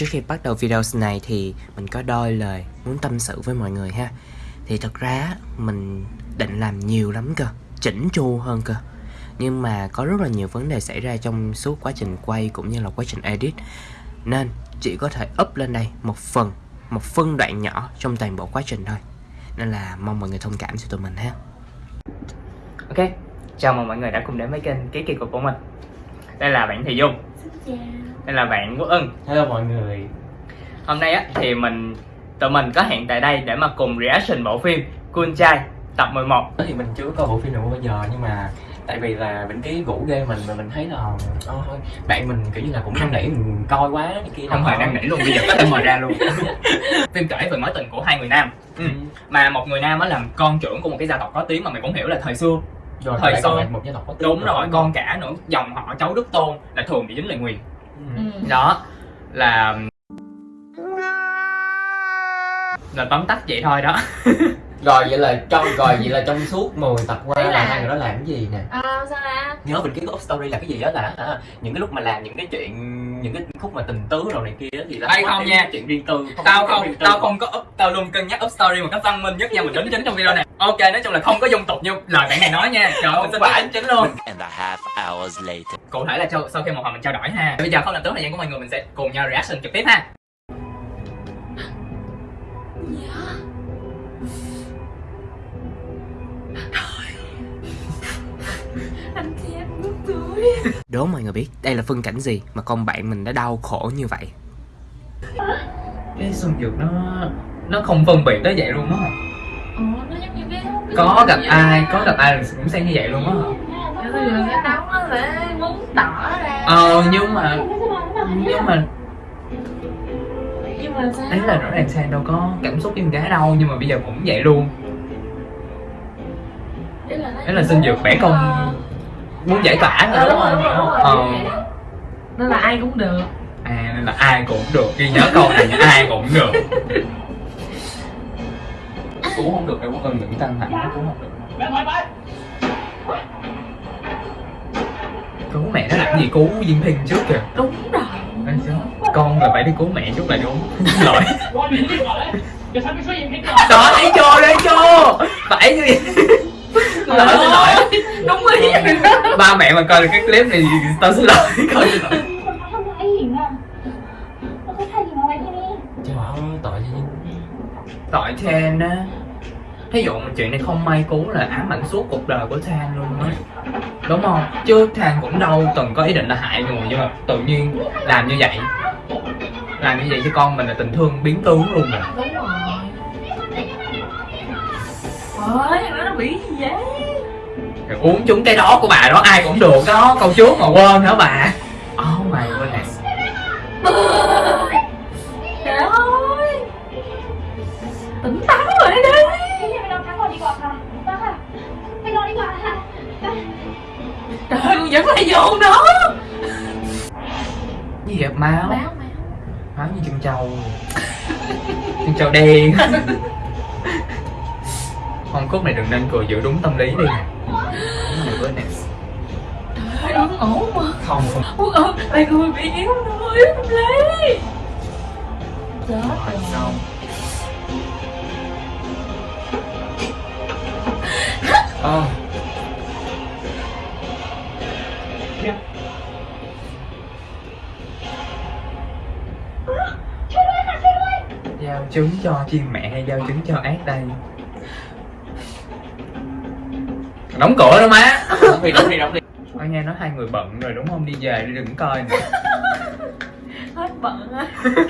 Trước khi bắt đầu video này thì mình có đôi lời muốn tâm sự với mọi người ha. Thì thật ra mình định làm nhiều lắm cơ Chỉnh chu hơn cơ. Nhưng mà có rất là nhiều vấn đề xảy ra trong suốt quá trình quay cũng như là quá trình edit. Nên chỉ có thể up lên đây một phần Một phân đoạn nhỏ trong toàn bộ quá trình thôi. Nên là mong mọi người thông cảm cho tụi mình ha. Ok, chào mừng mọi người đã cùng đến với kênh Ký Kỳ Cục của mình. Đây là bạn Thị Dung. Đây là bạn Quốc Ân Hello mọi người. Hôm nay á thì mình tụi mình có hẹn tại đây để mà cùng reaction bộ phim Cool Trai tập 11 thì mình chưa có bộ phim nào bao giờ nhưng mà tại vì là mình cái rủ ghê mình và mình thấy là thôi bạn mình kiểu như là cũng năn nỉ mình coi quá cái kia Không phải đang nỉ luôn, bây giờ có thể mời ra luôn. Phim kể về mối tình của hai người nam. Ừ. Mà một người nam á làm con trưởng của một cái gia tộc có tiếng mà mày cũng hiểu là thời xưa rồi thời xưa một gia tộc Đúng rồi, con cả nữa, dòng họ cháu Đức Tôn là thường bị dính lời nguyền Ừ. Đó là là tóm tắt vậy thôi đó. Rồi vậy là trong rồi vậy là trong suốt 10 tập qua là là- hai người đó làm cái gì nè? Ờ sao ra nhớ mình cái ghost story là cái gì đó là hả, những cái lúc mà làm những cái chuyện những cái khúc mà tình tứ rồi này kia á thì là Hay không nha. chuyện riêng tư tao có không riêng tư. tao không có up tao luôn cân nhắc up story một cách văn minh nhất nha mình đính chính trong video này ok nói chung là không có dung tục như lời bạn này nói nha trời ơi mình xin phải. đính chính luôn and a half hours later. cụ thể là sau, sau khi một hồi mình trao đổi ha bây giờ không làm tốn thời gian của mọi người mình sẽ cùng nhau reaction trực tiếp ha tôi đố mọi người biết đây là phân cảnh gì mà con bạn mình đã đau khổ như vậy? Cái xuân dược nó nó không phân biệt tới vậy luôn á. Ồ nó giống như cái có gặp ai có gặp ai cũng xem như vậy luôn á. Cái bây giờ cái đóng nó sẽ muốn tỏ ra. Ờ nhưng mà nhưng mà Nhưng mà sao? Ấy là rõ ràng sang đâu có cảm xúc con gái đâu nhưng mà bây giờ cũng vậy luôn. Ý là nó ấy là xin dược bẻ công muốn giải tỏa rồi đúng không? Ờ. Nó là ai cũng được. À nên là ai cũng được. Ghi nhớ câu này ai cũng được. Cũng không được đâu có cần những căng thẳng cũng không được. Cứu mẹ nó làm gì? Cứu Diên Thiên trước kìa. Đúng rồi. Con là phải đi cứu mẹ trước là đúng. Lỗi. Đó thấy chưa thấy chưa phải như vậy lỗi xin lỗi. Đúng ý. Ba mẹ mà coi được cái clip này tao xin lỗi. Coi xin lỗi tội Than á. Thí dụ chuyện này không may cú là ám ảnh suốt cuộc đời của Than luôn á. Đúng không? Chứ Than cũng đâu từng có ý định là hại người nhưng mà tự nhiên làm như vậy. Làm như vậy cho con mình là tình thương biến tướng luôn rồi. Đúng rồi Ôi, nó bị vậy uống chúng cái đó của bà đó ai cũng được đó. Câu chú mà quên hả bà? Oh my goodness. Trời ơi. Tỉnh táo rồi đi đi Trời ơi, vẫn lại vô đó. Gì vậy? Máu? Máu, máu. Máu như chân trâu Chân trâu đen. Không khúc này đừng nên cười giữ đúng tâm lý đi. Oh my goodness Trời ơi, ổn mà. Không không. Ôi ơi, bạn người bị yếu rồi, yếu tâm lý. Chết Rồi, rồi. xong Ờ. Giao trứng cho chim mẹ hay giao trứng cho ác đây Đóng cửa đó má. Đóng đi đóng đi đóng đi. Ôi nghe nói hai người bận rồi đúng không? Đi về đi đừng coi nữa. Hết bận á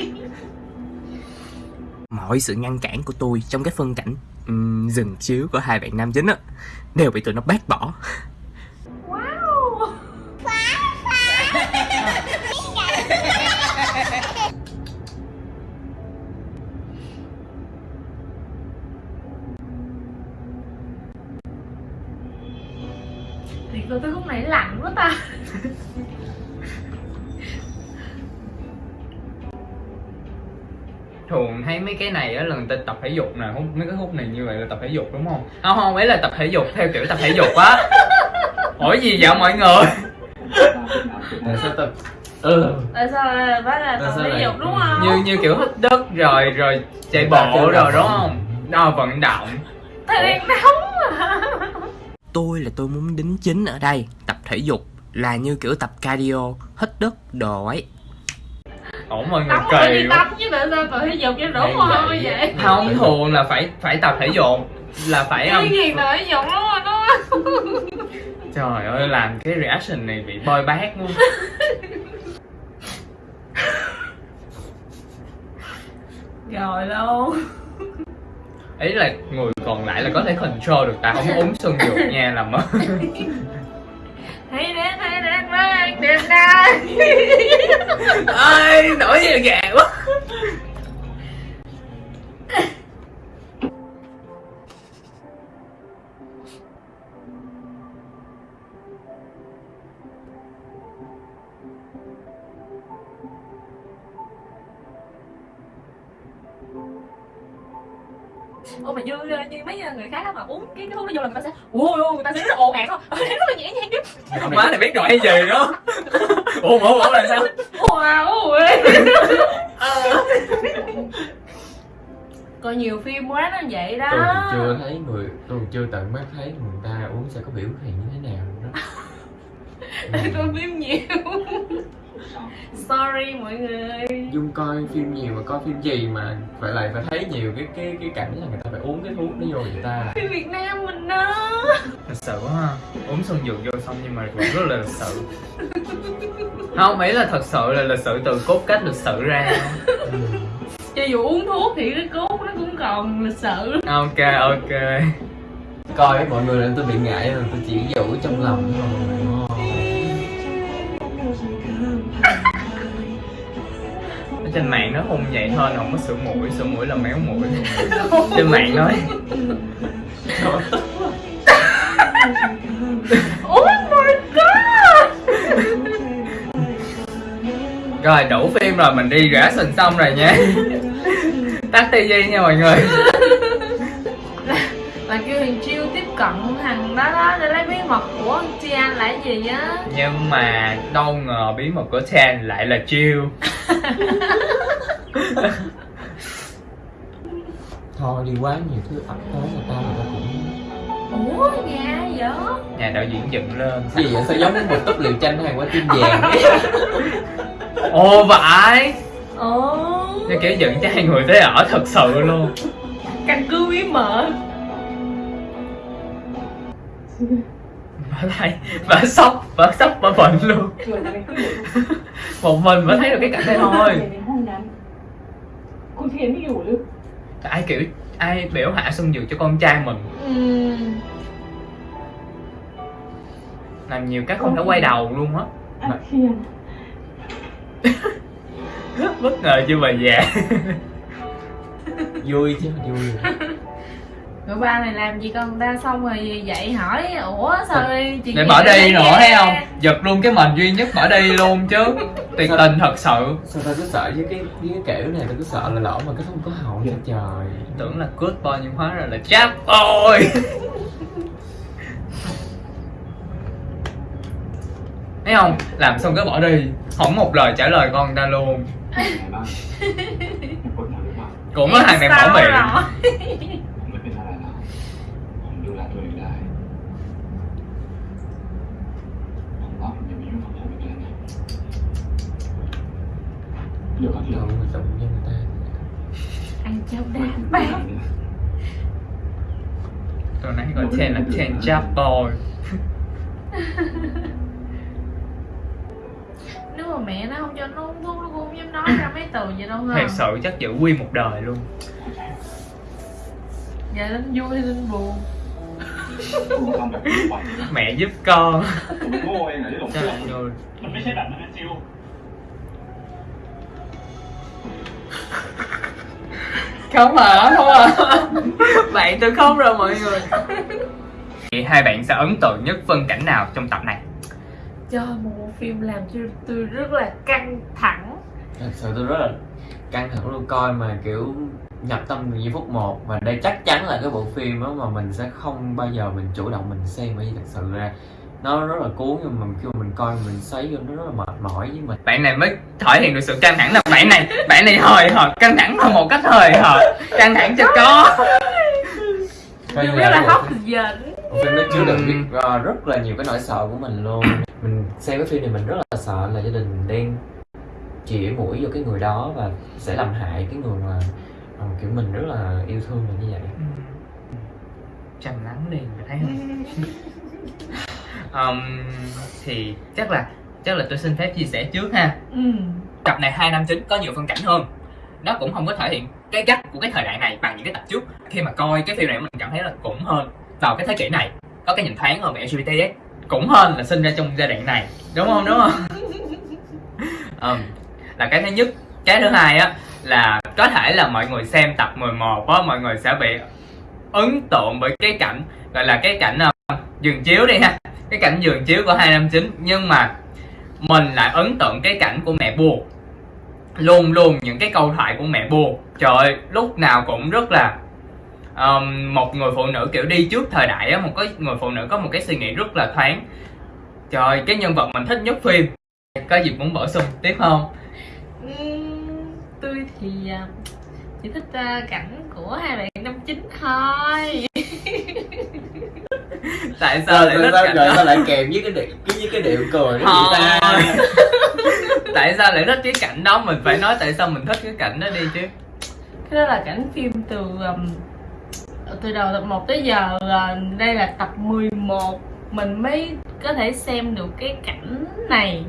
mọi sự ngăn cản của tôi trong cái phân cảnh um, dừng chiếu của hai bạn nam chính á đều bị tụi nó bác bỏ thường thấy mấy cái này á là người ta tập thể dục nè hút mấy cái hút này như vậy là tập thể dục đúng không? Không không ấy là tập thể dục theo kiểu tập thể dục á. Hỏi gì vậy mọi người? Tại sao tao ừ. Tại sao là phải là Tại tập thể dục đúng không? Như như kiểu hít đất rồi rồi chạy bộ rồi đúng không? Nó vận động. Thời đang nóng mà tôi là tôi muốn đính chính ở đây tập thể dục là như kiểu tập cardio hít đất đồ ấy ổn mọi người phải kỳ đi quá. tắm chứ tại sao tập thể dục cho Hay mồ vậy. không thường là phải phải tập thể dục là phải cái um, gì tập thể dục đúng không đúng không trời ơi làm cái reaction này bị boy bát luôn. Rồi luôn ý là người còn lại là có thể control được ta không uống xuân dược nha làm ơn thấy đến thấy đến với anh đến đây ơi nổi gì gà quá. Ủa mà như như mấy người khác mà uống cái thuốc đó vô là người ta sẽ ui ui người ta sẽ rất là ồn ạt không rất là nhẹ nhàng chứ. Má này biết rồi hay gì đó ủa ủa ủa là sao? Wow ui coi nhiều phim quá nó vậy đó. Tôi chưa thấy người tôi chưa tận mắt thấy người ta uống sẽ có biểu hiện như thế nào đó tôi phim nhiều sorry mọi người. Dung coi phim nhiều mà coi phim gì mà phải lại phải thấy nhiều cái cái cái cảnh là người ta phải uống cái thuốc đó vô người ta phim Việt Nam mình đó thật sự quá ha. Uống xuân dược vô xong nhưng mà vẫn rất là lịch sự. Không ý là thật sự là lịch sự từ cốt cách lịch sự ra. Ừ. cho dù uống thuốc thì cái cốt nó cũng còn lịch sự. Ok ok. Coi mọi người là tôi bị ngại mà tôi chỉ giữ trong lòng thôi trên mạng nó hung vậy thôi không có sửa mũi sửa mũi là méo mũi. Trên mạng nói. Oh my god! Rồi đủ phim rồi mình đi rã sình xong rồi nha. Tắt tivi nha mọi người cận thằng đó đó để lấy bí mật của anh Chi Anh là cái gì á? Nhưng mà đâu ngờ bí mật của Chan lại là chiêu. Thôi đi quá nhiều thứ ập tới người ta người ta cũng ủa nhà vậy? Nhà đạo diễn dựng lên. Gì vậy? Sao giống một túp liều tranh hay quả tim vàng ấy ồ vậy? Ồ. Nó kiểu dựng cho hai người tới ở thật sự luôn. Căn cứ bí mật bà thấy bà sốc bà sốc bà bệnh luôn một mình mới thấy được cái cảnh này thôi ในห้องนั้น คุณเทียนไม่อยู่หรือ ai kiểu ai biểu hạ xuân dược cho con trai mình Ừm, làm nhiều cái không thể quay đầu luôn á อาเทียน bất ngờ chưa bà già vui chứ vui bữa ba này làm gì con? Ta xong rồi dậy hỏi? Ủa sao chị để bỏ đi nữa dạ. thấy không? Giật luôn cái mền duy nhất bỏ đi luôn chứ. Tiền tình thật sự. Sao ta cứ sợ với cái với cái kiểu này? Ta cứ sợ là lỡ mà cái không có hậu nữa dạ. trời. Tưởng là good boy nhưng hóa ra là chap boy thấy không? Làm xong cứ bỏ đi. Không một lời trả lời con ta luôn. Cũng có thằng này bỏ miệng. เดี๋ยวครับที่ đâu เรา mà tụng với người ta Ăn cháo ไม่ đá คุณ bát เนี่ย tôi nãy gọi trên là trên chap boy Nếu mà mẹ nó không cho nó uống thuốc Nó cũng không dám nói ra mấy từ vậy đâu ha thật sự chắc giữ quy một đời luôn Dạ Linh vui hay Linh buồn คุณทำแบบนี้บ่อย mẹ giúp con ผมโง่เองเหรอที่หลง cho เชื่อ lại rồi มันไม่ใช่แบบนั้นนะจิว không hả? Không à bạn tôi không rồi mọi người. Hai bạn sẽ ấn tượng nhất phân cảnh nào trong tập này? Cho một bộ phim làm cho tôi rất là căng thẳng. Thật sự tôi rất là căng thẳng luôn coi mà kiểu nhập tâm từ giây phút một. Và đây chắc chắn là cái bộ phim đó mà mình sẽ không bao giờ mình chủ động mình xem bởi vì thật sự ra nó rất là cuốn nhưng mà khi mà mình coi mình sấy vô nó rất là mệt mỏi với mình. Bạn này mới thể hiện được sự căng thẳng là bạn này bạn này hời hợt căng thẳng là một cách hời hợt. Căng thẳng cho có. Coi như rất là hấp dẫn phim nó chứa đựng Ừm. biết rất là nhiều cái nỗi sợ của mình luôn. Mình xem cái phim này mình rất là sợ là gia đình đang chĩa mũi vô cái người đó và sẽ làm hại cái người mà ờ, kiểu mình rất là yêu thương là như vậy. Trầm lắng đi mày thấy không um, thì chắc là chắc là tôi xin phép chia sẻ trước ha. Ừ. tập này hai năm chín có nhiều phân cảnh hơn. Nó cũng không có thể hiện cái cách của cái thời đại này bằng những cái tập trước. Khi mà coi cái phim này mình cảm thấy là cũng hơn vào cái thế kỷ này. Có cái nhìn thoáng hơn về LGBT ấy cũng hơn là sinh ra trong giai đoạn này. Đúng không? Đúng không? Ừm, là cái thứ nhất. Cái thứ hai á là có thể là mọi người xem tập 11 á mọi người sẽ bị ấn tượng bởi cái cảnh gọi là cái cảnh uh, giường chiếu đi ha cái cảnh giường chiếu của 259 nhưng mà mình lại ấn tượng cái cảnh của mẹ buồn. Luôn luôn những cái câu thoại của mẹ buồn. Trời ơi, lúc nào cũng rất là um, một người phụ nữ kiểu đi trước thời đại á một cái người phụ nữ có một cái suy nghĩ rất là thoáng. Trời ơi, cái nhân vật mình thích nhất phim. Có gì muốn bổ sung tiếp không? Tôi thì à, chỉ thích à, cảnh của hai bạn năm chín thôi. tại sao lại thích cảnh đó? lại kèm với cái điệu cái với cái điệu cười Thôi. tại sao lại thích cái cảnh đó? Mình phải nói tại sao mình thích cái cảnh đó đi chứ. Cái đó là cảnh phim từ um, từ đầu tập 1 tới giờ à, đây là tập 11 mình mới có thể xem được cái cảnh này.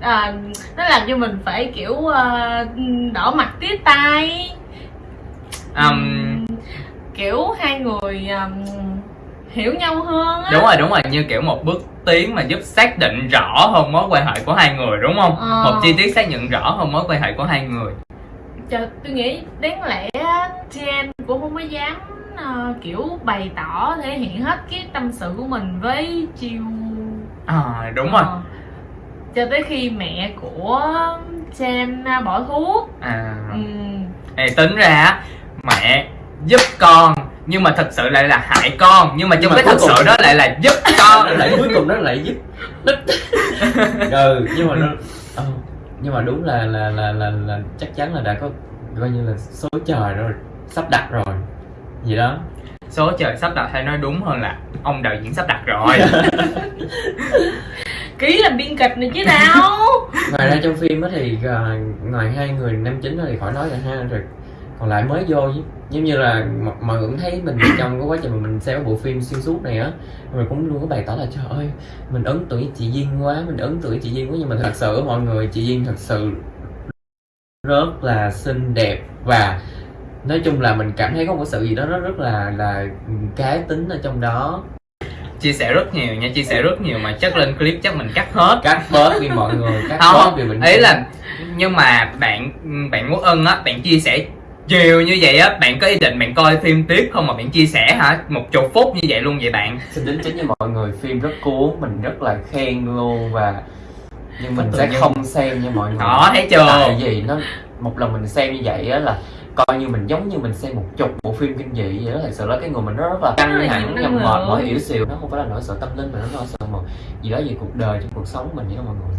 À, nó làm cho mình phải kiểu à, đỏ mặt tía tai. Um, kiểu hai người um, hiểu nhau hơn á. Đúng rồi đúng rồi như kiểu một bước tiến mà giúp xác định rõ hơn mối quan hệ của hai người đúng không? Ờ. một chi tiết xác nhận rõ hơn mối quan hệ của hai người. Trời, tôi nghĩ đáng lẽ Jen cũng không có dám ờ, kiểu bày tỏ thể hiện hết cái tâm sự của mình với Chiêu à đúng rồi. Ờ. cho tới khi mẹ của Jen ờ, bỏ thuốc. À. Ừm, Ê, tính ra mẹ giúp con nhưng mà thật sự lại là hại con. Nhưng mà Nhưng trong mà cái thật cùng- sự đó lại là giúp con. Lại cuối cùng nó lại giúp ừ nhưng mà nó ờ, nhưng mà đúng là là là là, là chắc chắn là đã có coi như là số trời rồi sắp đặt rồi. Gì đó. Số trời sắp đặt hay nói đúng hơn là ông đạo diễn sắp đặt rồi. Ký làm biên kịch này chứ nào. Ngoài ra trong phim á thì ờ, ngoài hai người nam chính đó thì khỏi nói rồi ha rồi còn lại mới vô chứ giống như là mọi, người cũng thấy mình trong cái quá trình mà mình xem cái bộ phim xuyên suốt này á mình cũng luôn có bày tỏ là trời ơi mình ấn tượng với chị Duyên quá mình ấn tượng với chị Duyên quá. Nhưng mà thật sự mọi người chị Duyên thật sự rất là xinh đẹp và nói chung là mình cảm thấy có một sự gì đó nó rất là là cá tính ở trong đó. Chia sẻ rất nhiều nha chia sẻ rất nhiều mà chắc lên clip chắc mình cắt hết. Cắt bớt đi mọi người cắt không bớt vì mình ý là nhưng mà bạn bạn Quốc Ân á bạn chia sẻ nhiều như vậy á bạn có ý định bạn coi phim tiếp không mà bạn chia sẻ hả? Một chục phút như vậy luôn vậy bạn. Xin đính chính cho mọi người phim rất cuốn mình rất là khen luôn và nhưng mình sẽ không xem nha mọi người. Đó thấy chưa? Tại vì nó một lần mình xem như vậy á là coi như mình giống như mình xem một chục bộ phim kinh dị vậy đó thật sự là cái người mình nó rất là căng thẳng nhầm mệt mỏi yếu xìu nó không phải là nỗi sợ tâm linh mà nó nỗi sợ một gì đó về cuộc đời trong cuộc sống của mình vậy đó mọi người.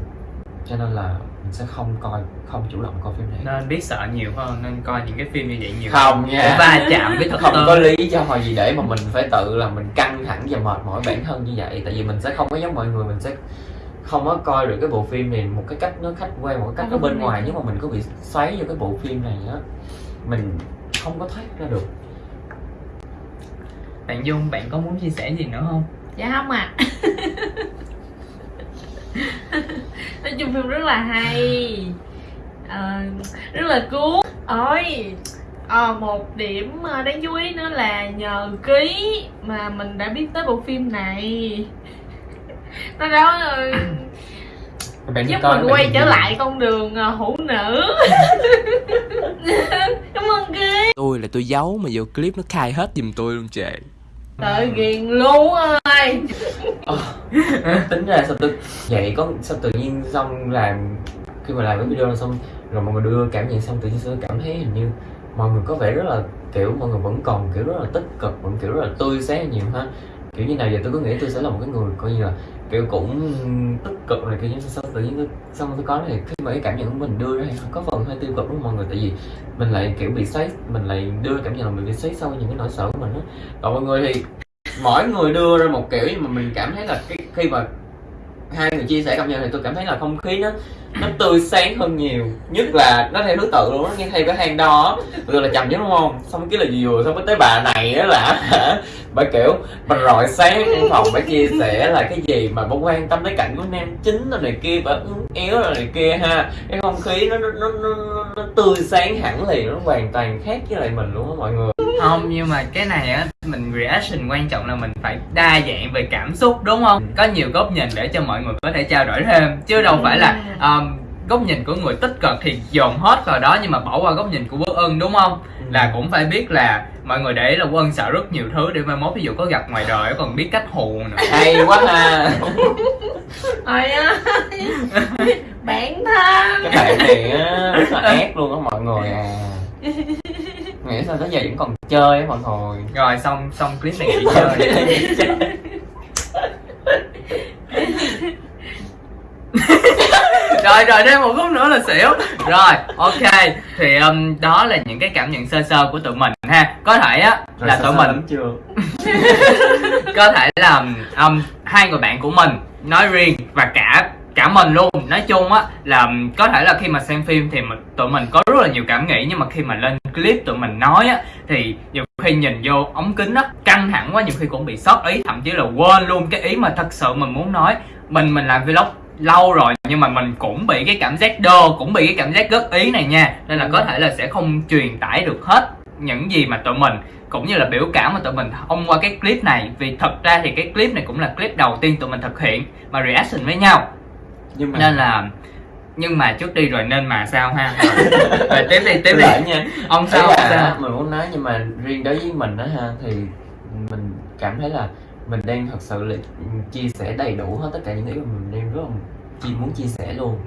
Cho nên là sẽ không coi không chủ động coi phim này. Nên biết sợ nhiều hơn nên coi những cái phim như vậy nhiều. Không nha. Va chạm với thực không có lý do gì để mà mình phải tự là mình căng thẳng và mệt mỏi bản thân như vậy. Tại vì mình sẽ không có giống mọi người mình sẽ không có coi được cái bộ phim này một cái cách nó khách quan một cái cách nó bên ngoài. nếu mà mình có bị xoáy vô cái bộ phim này á mình không có thoát ra được. Bạn Dung bạn có muốn chia sẻ gì nữa không? Dạ không à nói chung phim rất là hay. Ờ, rất là cuốn. Ôi ờ, một điểm ờ, đáng chú ý nữa là nhờ ký mà mình đã biết tới bộ phim này. Nó đó bạn đi giúp coi mình quay trở lại con đường hữu nữ. Cảm ơn ký tôi là tôi giấu mà vô clip nó khai hết giùm tôi luôn trệ tự ghiền luôn ơi tính ra sao tự vậy có sao tự nhiên xong làm khi mà làm cái video xong, rồi mọi người đưa cảm nhận xong tự nhiên tôi cảm thấy hình như mọi người có vẻ rất là, kiểu, mọi người vẫn còn, kiểu, rất là tích cực, vẫn, kiểu, rất là tươi sáng nhiều ha. Kiểu như nào giờ tôi cứ nghĩ tôi sẽ là một cái người coi như là, kiểu, cũng tích cực này kiểu như sao tự nhiên tôi xong tôi có này? Khi mà cái cảm nhận của mình đưa ra thì có phần hơi tiêu cực đúng không mọi người? Tại vì mình lại, kiểu, bị xoáy mình lại đưa cảm nhận là mình bị xoáy sâu những cái nỗi sợ của mình á. Còn mọi người thì mỗi người đưa ra một kiểu nhưng mà mình cảm thấy là cái khi mà hai người chia sẻ cảm nhận thì tôi cảm thấy là không khí nó nó tươi sáng hơn nhiều. Nhất là nó theo thứ tự luôn nó nghe theo cái hang đo rồi là chậm nhất đúng không? Xong cái là vừa xong cái tới bà này á là bà kiểu bà rọi sáng trong phòng bà chia sẻ là cái gì mà bà quan tâm tới cảnh của nam chính rồi này kia bà uốn éo rồi này kia ha. Cái không khí nó nó, nó, nó, nó tươi sáng hẳn liền nó hoàn toàn khác với lại mình luôn á mọi người không nhưng mà cái này á mình reaction quan trọng là mình phải đa dạng về cảm xúc đúng không? Có nhiều góc nhìn để cho mọi người có thể trao đổi thêm chứ đâu phải là um, góc nhìn của người tích cực thì dồn hết vào đó nhưng mà bỏ qua góc nhìn của quốc ân đúng không? Là cũng phải biết là mọi người để ý là quốc ân sợ rất nhiều thứ để mai mốt ví dụ có gặp ngoài đời còn biết cách hù nữa. Hay quá ha. Ôi ơi Bạn thân. Cái bạn này á rất là ác luôn á mọi người à nghĩ sao tới giờ vẫn còn chơi á mọi người. Rồi xong xong clip này nghỉ chơi. Rồi rồi thêm một phút nữa là xỉu. Rồi ok. Thì um, đó là những cái cảm nhận sơ sơ của tụi mình ha. Có thể á Rồi là sao tụi sao mình chưa? Có thể là um, hai người bạn của mình nói riêng và cả cả mình luôn. Nói chung á là có thể là khi mà xem phim thì mình, tụi mình có rất là nhiều cảm nghĩ nhưng mà khi mà lên clip tụi mình nói á thì nhiều khi nhìn vô ống kính á căng thẳng quá nhiều khi cũng bị sót ý thậm chí là quên luôn cái ý mà thật sự mình muốn nói. Mình mình làm vlog lâu rồi nhưng mà mình cũng bị cái cảm giác đơ cũng bị cái cảm giác góp ý này nha. Nên là có thể là sẽ không truyền tải được hết những gì mà tụi mình cũng như là biểu cảm mà tụi mình thông qua cái clip này. Vì thật ra thì cái clip này cũng là clip đầu tiên tụi mình thực hiện mà reaction với nhau. Nhưng mà nên là nhưng mà trước đi rồi nên mà sao ha? Rồi. Tiếp đi tiếp đi. nha. Ông Sao ông sao? Mình muốn nói nhưng mà riêng đối với mình đó ha thì mình cảm thấy là mình đang thật sự là chia sẻ đầy đủ hết tất cả những ý mà mình đang rất là chi muốn chia sẻ luôn.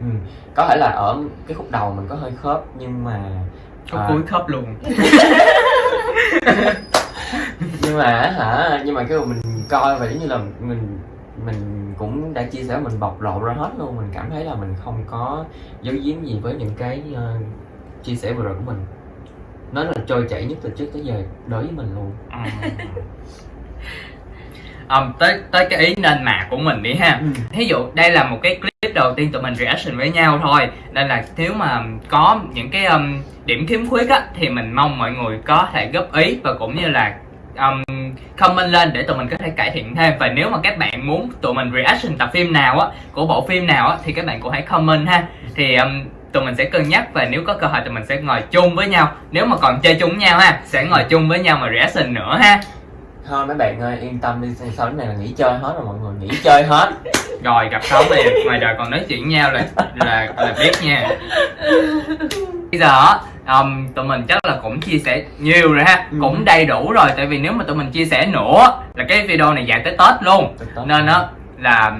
Ừ. có thể là ở cái khúc đầu mình có hơi khớp nhưng mà có à, cuối khớp luôn. Nhưng mà hả nhưng mà cái mà mình coi và giống như là mình mình cũng đã chia sẻ mình bộc lộ ra hết luôn. Mình cảm thấy là mình không có giấu giếm gì với những cái ờ, chia sẻ vừa rồi của mình. Nó là trôi chảy nhất từ trước tới giờ đối với mình luôn. Um, tới tới cái ý nên mà của mình đi ha. Thí dụ đây là một cái clip đầu tiên tụi mình reaction với nhau thôi. Nên là nếu mà có những cái um, điểm khiếm khuyết á thì mình mong mọi người có thể góp ý và cũng như là um, comment lên để tụi mình có thể cải thiện thêm. Và nếu mà các bạn muốn tụi mình reaction tập phim nào á của bộ phim nào á thì các bạn cũng hãy comment ha. Thì um, tụi mình sẽ cân nhắc và nếu có cơ hội tụi mình sẽ ngồi chung với nhau. Nếu mà còn chơi chung với nhau ha sẽ ngồi chung với nhau mà reaction nữa ha. Thôi mấy bạn ơi yên tâm đi. Sau này là nghỉ chơi hết rồi mọi người nghỉ chơi hết. Rồi gặp sống thì ngoài đời còn nói chuyện nhau là là là biết nha. Bây giờ um, tụi mình chắc là cũng chia sẻ nhiều rồi ha. Ừ. cũng đầy đủ rồi tại vì nếu mà tụi mình chia sẻ nữa là cái video này dài tới tết luôn. Nên á là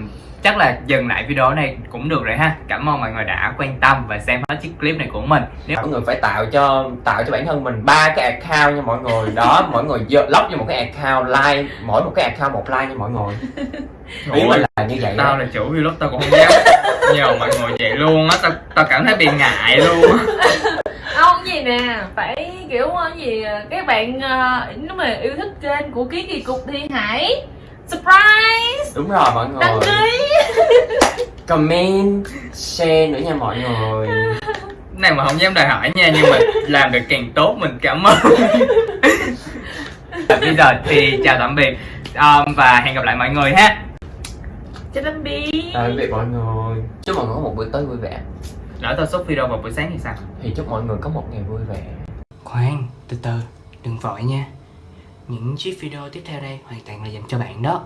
chắc là dừng lại video này cũng được rồi ha. Cảm ơn mọi người đã quan tâm và xem hết chiếc clip này của mình. Nếu mọi người phải tạo cho tạo cho bản thân mình ba cái account nha mọi người. Đó mọi người lóc cho một cái account like mỗi một cái account một like nha mọi người. Ý mình là như vậy tao đó là chủ vlog tao cũng không dám. Nhờ mọi người vậy luôn á tao tao cảm thấy bị ngại luôn Không gì nè Phải kiểu ờ, gì ờ, Các bạn ờ, nếu mà yêu thích kênh của Ký Kỳ Cục thì hãy Surprise đúng rồi mọi người. Đăng ký. Comment share nữa nha mọi người. Này mà không dám đòi hỏi nha nhưng mà làm được càng tốt mình cảm ơn. Bây giờ thì chào tạm biệt. Um, và hẹn gặp lại mọi người ha. Chào tạm biệt. Tạm biệt mọi người. Chúc mọi người có một buổi tối vui vẻ lỡ tao xuất video vào buổi sáng thì sao? Thì chúc mọi người có một ngày vui vẻ. Khoan, từ từ, đừng vội nha. Những chiếc video tiếp theo đây hoàn toàn là dành cho bạn đó